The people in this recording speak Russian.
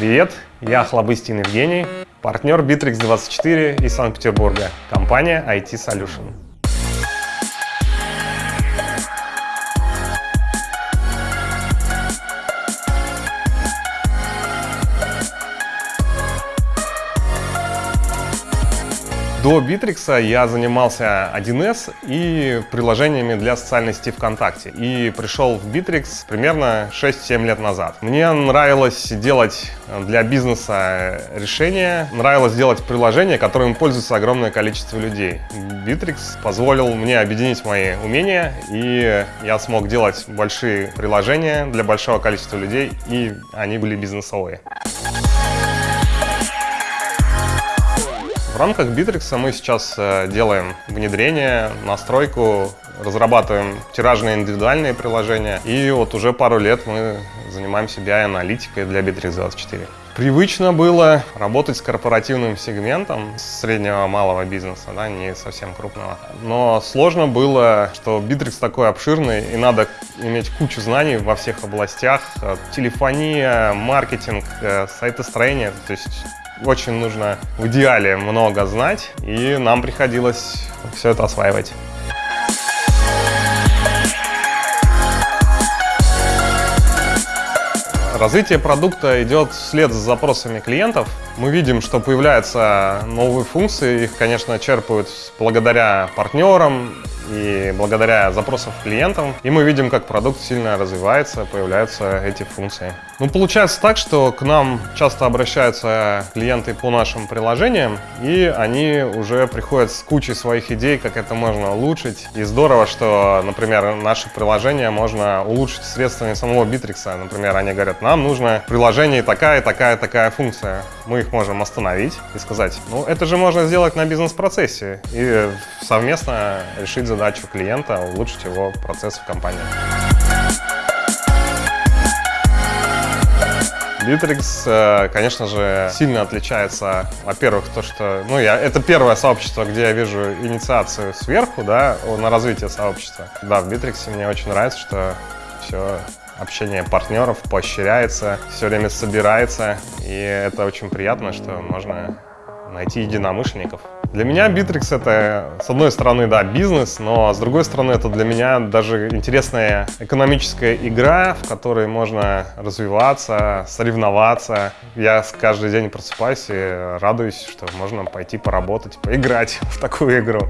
Привет, я Хлобыстин Евгений, партнер Bittrex24 из Санкт-Петербурга, компания IT Solution. До Bittrex я занимался 1С и приложениями для социальной сети ВКонтакте. И пришел в Bittrex примерно 6-7 лет назад. Мне нравилось делать для бизнеса решения, нравилось делать приложения, которыми пользуется огромное количество людей. Bittrex позволил мне объединить мои умения, и я смог делать большие приложения для большого количества людей, и они были бизнесовые. В рамках Bittrex мы сейчас э, делаем внедрение, настройку, разрабатываем тиражные индивидуальные приложения. И вот уже пару лет мы занимаемся BI-аналитикой для Bittrex24. Привычно было работать с корпоративным сегментом среднего малого бизнеса, да, не совсем крупного. Но сложно было, что Bittrex такой обширный, и надо иметь кучу знаний во всех областях. Телефония, маркетинг, э, сайтостроение. То есть очень нужно в идеале много знать, и нам приходилось все это осваивать. Развитие продукта идет вслед за запросами клиентов. Мы видим, что появляются новые функции, их, конечно, черпают благодаря партнерам, и благодаря запросам клиентам, и мы видим, как продукт сильно развивается, появляются эти функции. Ну, получается так, что к нам часто обращаются клиенты по нашим приложениям, и они уже приходят с кучей своих идей, как это можно улучшить. И здорово, что, например, наше приложение можно улучшить средствами самого Bittrex. Например, они говорят, нам нужно в приложении такая, такая, такая функция. Мы их можем остановить и сказать, ну, это же можно сделать на бизнес-процессе. И совместно решить задачу клиента улучшить его процесс в компании. Bittrex, э, конечно же, сильно отличается, во-первых, то, что, ну, я, это первое сообщество, где я вижу инициацию сверху, да, на развитие сообщества. Да, в Bittrex мне очень нравится, что все общение партнеров поощряется, все время собирается, и это очень приятно, что можно найти единомышленников. Для меня Bittrex это, с одной стороны, да, бизнес, но с другой стороны, это для меня даже интересная экономическая игра, в которой можно развиваться, соревноваться. Я каждый день просыпаюсь и радуюсь, что можно пойти поработать, поиграть в такую игру.